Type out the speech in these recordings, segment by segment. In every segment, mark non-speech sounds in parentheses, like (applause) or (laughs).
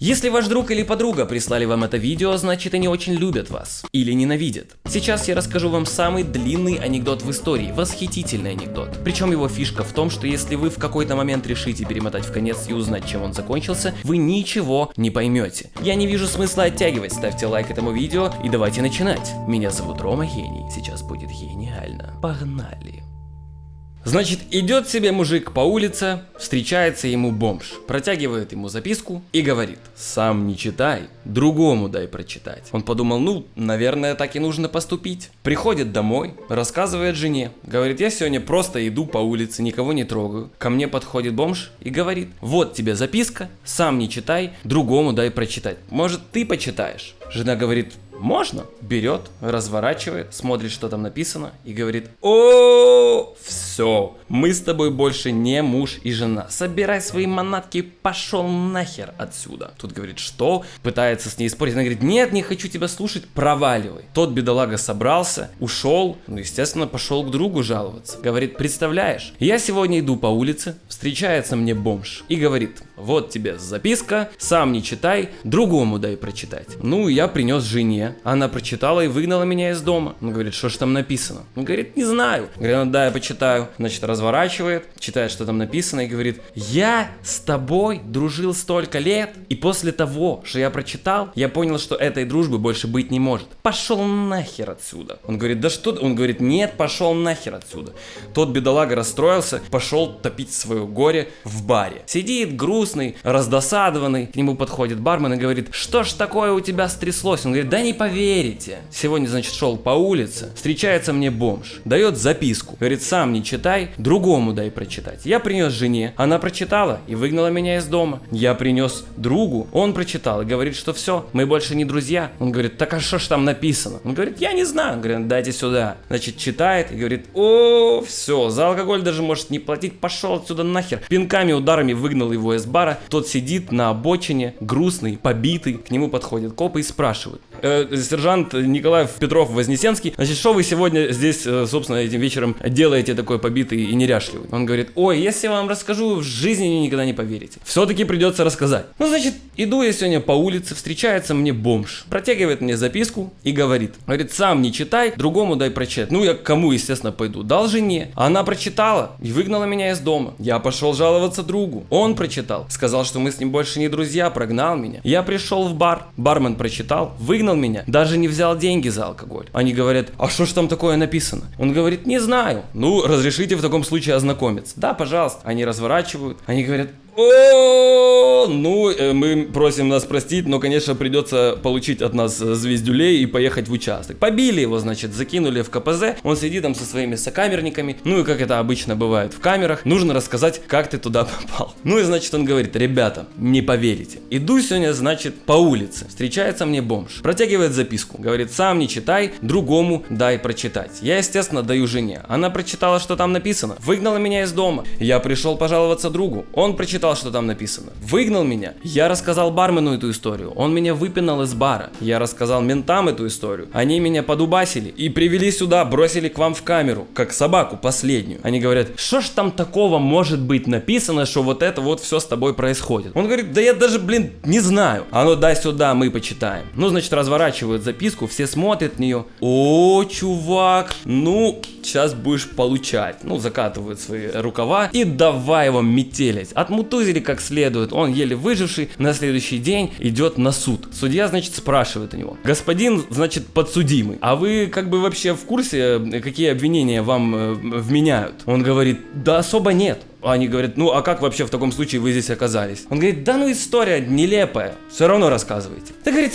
Если ваш друг или подруга прислали вам это видео, значит они очень любят вас. Или ненавидят. Сейчас я расскажу вам самый длинный анекдот в истории, восхитительный анекдот. Причем его фишка в том, что если вы в какой-то момент решите перемотать в конец и узнать, чем он закончился, вы ничего не поймете. Я не вижу смысла оттягивать, ставьте лайк этому видео и давайте начинать. Меня зовут Рома Гений, сейчас будет гениально. Погнали. Значит, идет себе мужик по улице, встречается ему бомж, протягивает ему записку и говорит, сам не читай, другому дай прочитать. Он подумал, ну, наверное, так и нужно поступить. Приходит домой, рассказывает жене, говорит, я сегодня просто иду по улице, никого не трогаю. Ко мне подходит бомж и говорит, вот тебе записка, сам не читай, другому дай прочитать. Может, ты почитаешь? Жена говорит, можно? Берет, разворачивает, смотрит, что там написано и говорит, о, все, мы с тобой больше не муж и жена. Собирай свои манатки, пошел нахер отсюда. Тут говорит, что? Пытается с ней спорить. Она говорит, нет, не хочу тебя слушать, проваливай. Тот бедолага собрался, ушел, ну, естественно, пошел к другу жаловаться. Говорит, представляешь, я сегодня иду по улице, встречается мне бомж и говорит, вот тебе записка, сам не читай, другому дай прочитать. Ну, я принес жене, она прочитала и выгнала меня из дома. Он говорит, что ж там написано? Он говорит, не знаю. Говорит, ну да, я почитаю. Значит, разворачивает, читает, что там написано и говорит, я с тобой дружил столько лет, и после того, что я прочитал, я понял, что этой дружбы больше быть не может. Пошел нахер отсюда. Он говорит, да что? Он говорит, нет, пошел нахер отсюда. Тот бедолага расстроился, пошел топить свое горе в баре. Сидит грустный, раздосадованный, к нему подходит бармен и говорит, что ж такое у тебя стряслось? Он говорит, да не поверите. Сегодня, значит, шел по улице, встречается мне бомж, дает записку, говорит, сам не читай, другому дай прочитать. Я принес жене, она прочитала и выгнала меня из дома. Я принес другу, он прочитал и говорит, что все, мы больше не друзья. Он говорит, так а что ж там написано? Он говорит, я не знаю. Он говорит, дайте сюда. Значит, читает и говорит, о, все, за алкоголь даже может не платить, пошел отсюда нахер. Пинками, ударами выгнал его из бара. Тот сидит на обочине, грустный, побитый. К нему подходят копы и спрашивают. Э, сержант Николаев Петров Вознесенский, значит, что вы сегодня здесь, э, собственно, этим вечером делаете такой побитый и неряшливый? Он говорит, ой, если я вам расскажу, в жизни никогда не поверите. Все-таки придется рассказать. Ну, значит, иду я сегодня по улице, встречается мне бомж, протягивает мне записку и говорит, говорит, сам не читай, другому дай прочитать. Ну, я к кому, естественно, пойду? Дал жене. Она прочитала и выгнала меня из дома. Я пошел жаловаться другу. Он прочитал, сказал, что мы с ним больше не друзья, прогнал меня. Я пришел в бар, бармен прочитал, выгнал меня, даже не взял деньги за алкоголь. Они говорят, а что ж там такое написано? Он говорит, не знаю. Ну, разрешите в таком случае ознакомиться. Да, пожалуйста. Они разворачивают, они говорят, о, ну, э, мы просим нас простить, но, конечно, придется получить от нас звездюлей и поехать в участок. Побили его, значит, закинули в КПЗ, он сидит там со своими сокамерниками, ну и как это обычно бывает в камерах, нужно рассказать, как ты туда (laughs) попал. Ну и, значит, он говорит, ребята, не поверите, иду сегодня, значит, по улице, встречается мне бомж, протягивает записку, говорит, сам не читай, другому дай прочитать. Я, естественно, даю жене, она прочитала, что там написано, выгнала меня из дома, я пришел пожаловаться другу, он прочитал прочитал, что там написано. Выгнал меня. Я рассказал бармену эту историю. Он меня выпинал из бара. Я рассказал ментам эту историю. Они меня подубасили и привели сюда, бросили к вам в камеру, как собаку последнюю. Они говорят, что ж там такого может быть написано, что вот это вот все с тобой происходит. Он говорит, да я даже, блин, не знаю. А ну дай сюда, мы почитаем. Ну, значит, разворачивают записку, все смотрят в нее. О, чувак, ну, сейчас будешь получать. Ну, закатывают свои рукава и давай его метелить. Отмуту контузили как следует, он еле выживший, на следующий день идет на суд. Судья, значит, спрашивает у него, господин, значит, подсудимый, а вы как бы вообще в курсе, какие обвинения вам э, вменяют? Он говорит, да особо нет. Они говорят, ну а как вообще в таком случае вы здесь оказались? Он говорит, да ну история нелепая, все равно рассказывайте. Ты говорит,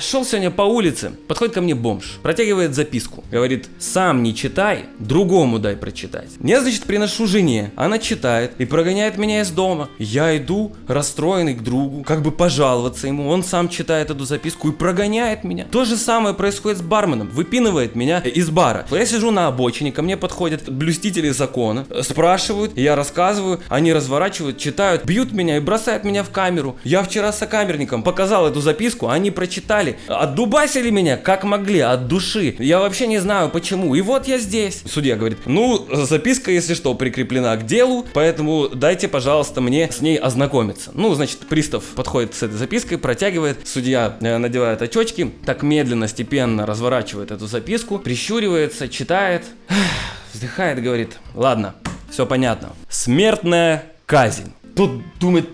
шел сегодня по улице, подходит ко мне бомж, протягивает записку, говорит, сам не читай, другому дай прочитать. Я, значит, приношу жене, она читает и прогоняет меня из дома. Я иду, расстроенный к другу, как бы пожаловаться ему, он сам читает эту записку и прогоняет меня. То же самое происходит с барменом, выпинывает меня из бара. Я сижу на обочине, ко мне подходят блюстители закона, спрашивают, я рассказываю, они разворачивают, читают, бьют меня и бросают меня в камеру. Я вчера с сокамерником показал эту записку, они прочитали отдубасили меня как могли, от души. Я вообще не знаю почему. И вот я здесь. Судья говорит, ну, записка, если что, прикреплена к делу, поэтому дайте, пожалуйста, мне с ней ознакомиться. Ну, значит, пристав подходит с этой запиской, протягивает, судья э, надевает очечки, так медленно, степенно разворачивает эту записку, прищуривается, читает, вздыхает, говорит, ладно, все понятно. Смертная казнь. Тут думает,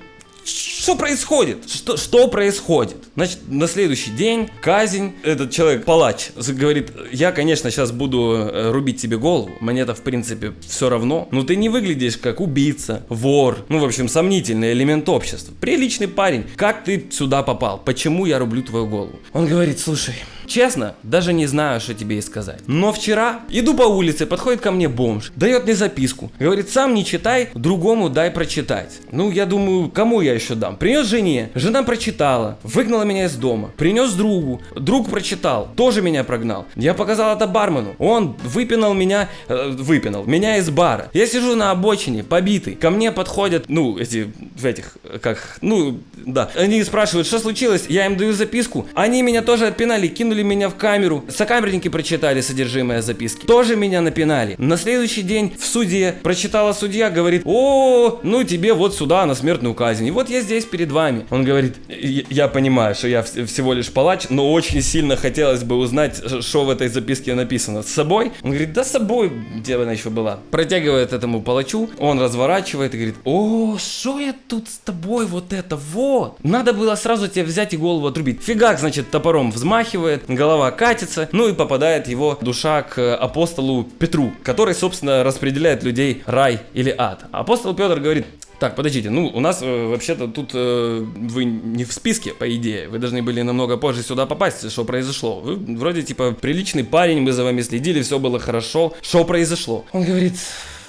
что происходит? Что, что происходит? Значит, на следующий день казнь, этот человек, палач, говорит, я, конечно, сейчас буду э, рубить тебе голову, мне-то, в принципе, все равно, но ты не выглядишь как убийца, вор, ну, в общем, сомнительный элемент общества. Приличный парень, как ты сюда попал? Почему я рублю твою голову? Он говорит, слушай, Честно, даже не знаю, что тебе и сказать. Но вчера иду по улице, подходит ко мне бомж, дает мне записку. Говорит, сам не читай, другому дай прочитать. Ну, я думаю, кому я еще дам? Принес жене, жена прочитала, выгнала меня из дома. Принес другу, друг прочитал, тоже меня прогнал. Я показал это бармену, он выпинал меня, э, выпинал, меня из бара. Я сижу на обочине, побитый. Ко мне подходят, ну, эти, в этих, как, ну, да. Они спрашивают, что случилось, я им даю записку. Они меня тоже отпинали, кинули кинули меня в камеру. Сокамерники прочитали содержимое записки. Тоже меня напинали. На следующий день в суде прочитала судья, говорит, о, ну тебе вот сюда на смертную казнь. И вот я здесь перед вами. Он говорит, я понимаю, что я всего лишь палач, но очень сильно хотелось бы узнать, что в этой записке написано. С собой? Он говорит, да с собой, где она еще была. Протягивает этому палачу, он разворачивает и говорит, о, что я тут с тобой, вот это вот. Надо было сразу тебе взять и голову отрубить. Фигак, значит, топором взмахивает, голова катится, ну и попадает его душа к апостолу Петру, который, собственно, распределяет людей рай или ад. Апостол Петр говорит, так, подождите, ну у нас э, вообще-то тут э, вы не в списке, по идее. Вы должны были намного позже сюда попасть, что произошло. Вы вроде типа приличный парень, мы за вами следили, все было хорошо. Что произошло? Он говорит,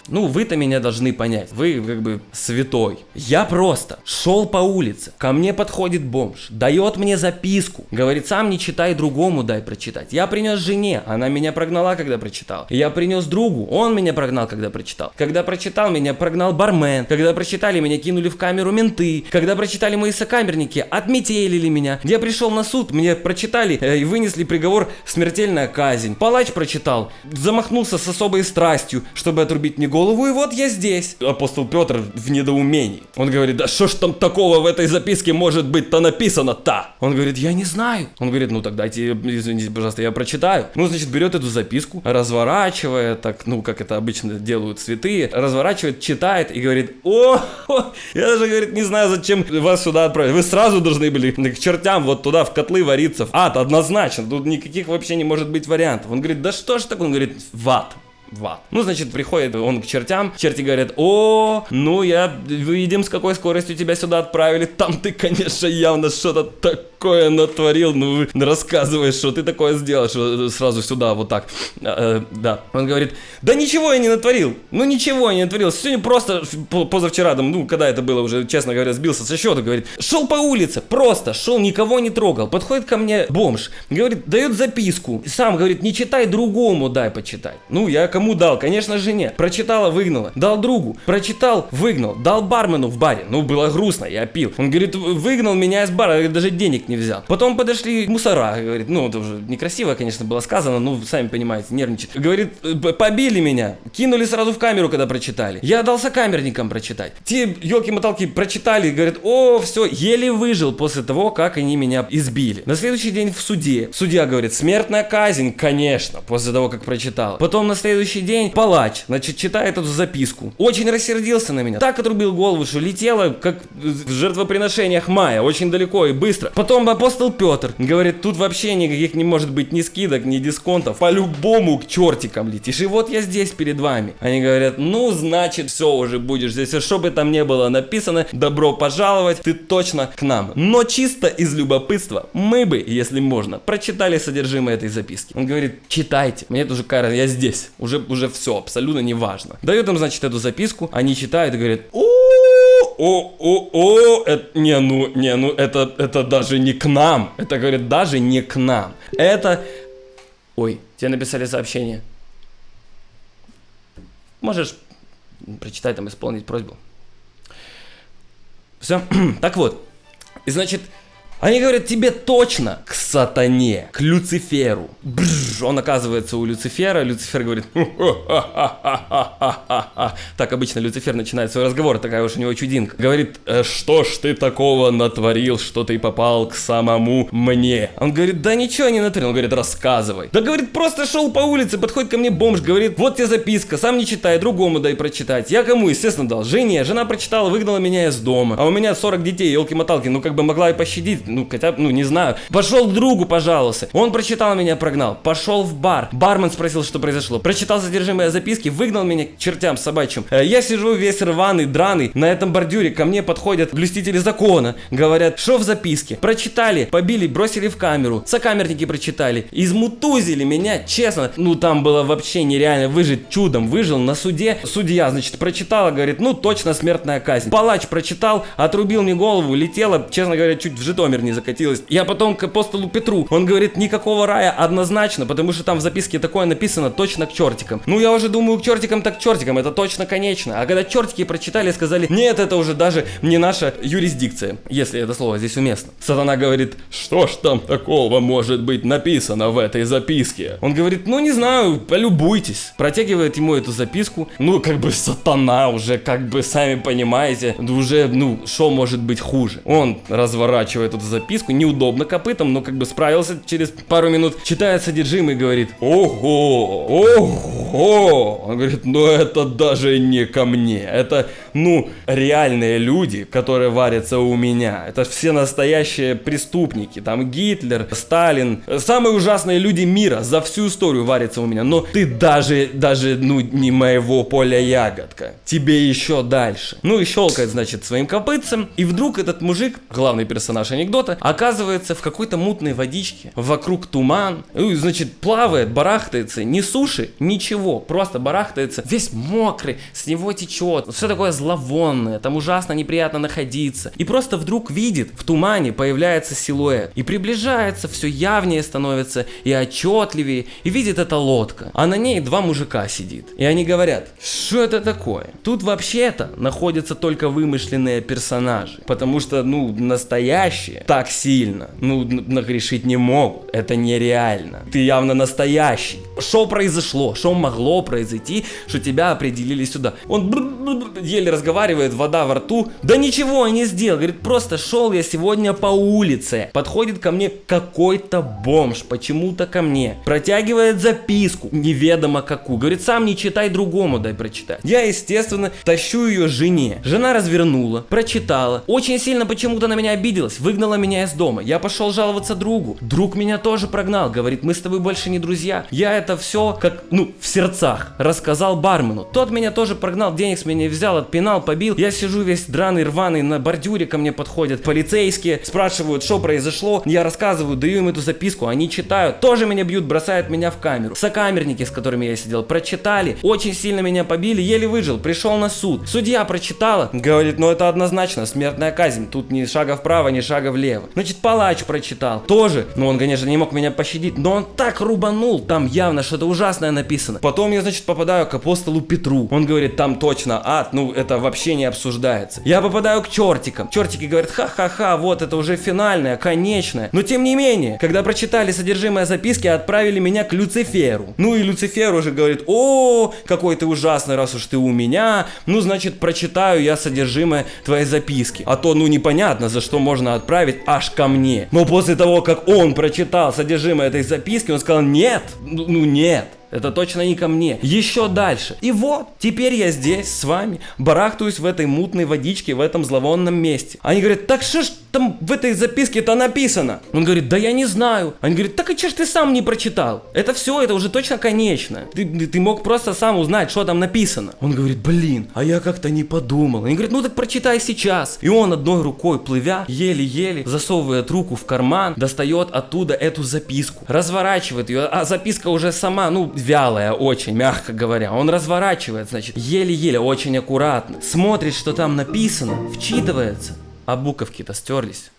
ну, вы-то меня должны понять. Вы как бы святой. Я просто шел по улице. Ко мне подходит бомж. Дает мне записку. Говорит, сам не читай, другому дай прочитать. Я принес жене. Она меня прогнала, когда прочитал. Я принес другу. Он меня прогнал, когда прочитал. Когда прочитал, меня прогнал бармен. Когда прочитали, меня кинули в камеру менты. Когда прочитали мои сокамерники, отметелили меня. Я пришел на суд, мне прочитали э, и вынесли приговор смертельная казнь. Палач прочитал, замахнулся с особой страстью, чтобы отрубить мне голову, и вот я здесь. Апостол Петр в недоумении. Он говорит, да что ж там такого в этой записке может быть-то написано-то? Он говорит, я не знаю. Он говорит, ну тогда дайте, извините, пожалуйста, я прочитаю. Ну, значит, берет эту записку, разворачивая, так, ну, как это обычно делают святые, разворачивает, читает и говорит, о, (laughs) я даже, говорит, не знаю, зачем вас сюда отправить. Вы сразу должны были к чертям вот туда, в котлы вариться, в ад, однозначно. Тут никаких вообще не может быть вариантов. Он говорит, да что ж так? Он говорит, в ад в ад. Ну, значит, приходит он к чертям, черти говорят, о, ну я, видим, с какой скоростью тебя сюда отправили, там ты, конечно, явно что-то такое натворил, ну, рассказываешь, что ты такое сделал, что сразу сюда, вот так, э, да. Он говорит, да ничего я не натворил, ну ничего я не натворил, сегодня просто позавчера, там, ну, когда это было уже, честно говоря, сбился со счета, говорит, шел по улице, просто шел, никого не трогал, подходит ко мне бомж, говорит, дает записку, сам говорит, не читай, другому дай почитать. Ну, я кому дал? Конечно же нет. Прочитала, выгнала. Дал другу. Прочитал, выгнал. Дал бармену в баре. Ну, было грустно, я пил. Он говорит, выгнал меня из бара, даже денег не взял. Потом подошли мусора, говорит, ну, это уже некрасиво, конечно, было сказано, ну, сами понимаете, нервничает. Говорит, побили меня, кинули сразу в камеру, когда прочитали. Я дался камерникам прочитать. Те елки-моталки прочитали, говорят, о, все, еле выжил после того, как они меня избили. На следующий день в суде. Судья говорит, смертная казнь, конечно, после того, как прочитал. Потом на следующий день палач, значит, читает эту записку. Очень рассердился на меня. Так отрубил голову, что летела, как в жертвоприношениях Майя, очень далеко и быстро. Потом апостол Петр говорит, тут вообще никаких не может быть ни скидок, ни дисконтов. По-любому к чертикам летишь. И вот я здесь перед вами. Они говорят, ну, значит, все уже будешь здесь. И что бы там не было написано, добро пожаловать, ты точно к нам. Но чисто из любопытства мы бы, если можно, прочитали содержимое этой записки. Он говорит, читайте. Мне тоже кажется, я здесь. Уже уже все, абсолютно неважно. Дает им, значит, эту записку, они читают и говорят, о, о, о, о, это, не, ну, не, ну, это, это даже не к нам. Это, говорит, даже не к нам. Это, ой, тебе написали сообщение. Можешь прочитать там, исполнить просьбу. Все, (clears throat) так вот, и значит, Они говорят, тебе точно к сатане, к Люциферу. Бррр, он оказывается у Люцифера, Люцифер говорит, так обычно Люцифер начинает свой разговор, такая уж у него чудинка. Говорит, «Э, что ж ты такого натворил, что ты попал к самому мне? Он говорит, да ничего не натворил, он говорит, рассказывай. Да говорит, просто шел по улице, подходит ко мне бомж, говорит, вот тебе записка, сам не читай, другому дай прочитать. Я кому, естественно, дал? Жене. Жена прочитала, выгнала меня из дома. А у меня 40 детей, елки-моталки, ну как бы могла и пощадить, ну хотя ну не знаю. Пошел к другу, пожалуйста. Он прочитал меня, прогнал. Пошел в бар. Бармен спросил, что произошло. Прочитал содержимое записки, выгнал меня к чертям собачьим. Э, Я сижу весь рваный, драный, на этом бордюре ко мне подходят блюстители закона. Говорят, что в записке? Прочитали, побили, бросили в камеру. Сокамерники прочитали. Измутузили меня, честно. Ну там было вообще нереально выжить. Чудом выжил на суде. Судья, значит, прочитала, говорит, ну точно смертная казнь. Палач прочитал, отрубил мне голову, летела, честно говоря, чуть в Житомир не закатилась. Я потом к апостолу Петру. Он говорит, никакого рая однозначно, потому что там в записке такое написано точно к чертикам. Ну я уже думаю, к чертикам так к чертикам, это точно конечно. А когда чертики прочитали, сказали, нет, это уже даже не наша юрисдикция, если это слово здесь уместно. Сатана говорит, что ж там такого может быть написано в этой записке? Он говорит, ну не знаю, полюбуйтесь. Протягивает ему эту записку. Ну как бы сатана уже, как бы сами понимаете, уже, ну, что может быть хуже? Он разворачивает эту записку, неудобно копытом, но как бы справился через пару минут, читает содержимое и говорит, ого, ого. Он говорит, ну это даже не ко мне, это, ну, реальные люди, которые варятся у меня. Это все настоящие преступники, там Гитлер, Сталин, самые ужасные люди мира за всю историю варятся у меня. Но ты даже, даже, ну, не моего поля ягодка. Тебе еще дальше. Ну и щелкает, значит, своим копытцем. И вдруг этот мужик, главный персонаж анекдота, оказывается в какой-то мутной водичке. Вокруг туман. Значит, плавает, барахтается. Ни суши, ничего. Просто барахтается. Весь мокрый, с него течет. Все такое зловонное. Там ужасно неприятно находиться. И просто вдруг видит, в тумане появляется силуэт. И приближается, все явнее становится и отчетливее. И видит эта лодка. А на ней два мужика сидит. И они говорят, что это такое? Тут вообще-то находятся только вымышленные персонажи. Потому что, ну, настоящие так сильно, ну, нагрешить не могут. Это нереально. Ты явно настоящий. Что произошло? Что могло произойти, что тебя определили сюда? Он еле разговаривает, вода во рту. Да ничего не сделал. Говорит, просто шел я сегодня по улице. Подходит ко мне какой-то бомж, почему-то ко мне. Протягивает записку, неведомо какую. Говорит, сам не читай другому, дай прочитать. Я, естественно, тащу ее жене. Жена развернула, прочитала. Очень сильно почему-то на меня обиделась, выгнала меня из дома. Я пошел жаловаться другу. Друг меня тоже прогнал. Говорит, мы с тобой больше не друзья. Я это все, как, ну, в сердцах, рассказал бармену. Тот меня тоже прогнал, денег с меня взял, отпинал, побил. Я сижу весь драный, рваный, на бордюре ко мне подходят полицейские, спрашивают, что произошло. Я рассказываю, даю им эту записку, они читают, тоже меня бьют, бросают меня в камеру. Сокамерники, с которыми я сидел, прочитали, очень сильно меня побили, еле выжил, пришел на суд. Судья прочитала, говорит, ну это однозначно смертная казнь, тут ни шага вправо, ни шага влево. Значит, палач прочитал, тоже, ну он, конечно, не мог меня пощадить, но он так рубанул, там явно что-то ужасное написано. Потом я, значит, попадаю к апостолу Петру, он говорит, там точно ад, ну это вообще не обсуждается. Я попадаю к чертикам, чертики говорят, ха-ха-ха, вот это уже финальное, конечное. Но тем не менее, когда прочитали содержимое записки, отправили меня к Люциферу. Ну и Люцифер уже говорит, о, какой ты ужасный, раз уж ты у меня, ну значит прочитаю я содержимое твоей записки. А то, ну непонятно, за что можно отправить аж ко мне. Но после того, как он прочитал содержимое этой записки, он сказал, нет, ну, ну нет. Это точно не ко мне. Еще дальше. И вот, теперь я здесь с вами, барахтаюсь в этой мутной водичке, в этом зловонном месте. Они говорят, так что ж там в этой записке-то написано? Он говорит, да я не знаю. Они говорят, так и че ж ты сам не прочитал? Это все, это уже точно конечно. Ты- ты мог просто сам узнать, что там написано. Он говорит, блин, а я как-то не подумал. Они говорят, ну так прочитай сейчас. И он одной рукой плывя, еле-еле засовывает руку в карман, достает оттуда эту записку, разворачивает ее, а записка уже сама, ну, вялая очень, мягко говоря. Он разворачивает, значит, еле-еле, очень аккуратно, смотрит, что там написано, вчитывается, а буковки-то стерлись.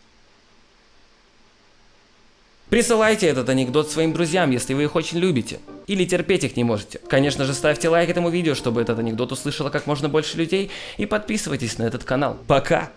Присылайте этот анекдот своим друзьям, если вы их очень любите. Или терпеть их не можете. Конечно же, ставьте лайк этому видео, чтобы этот анекдот услышало как можно больше людей. И подписывайтесь на этот канал. Пока!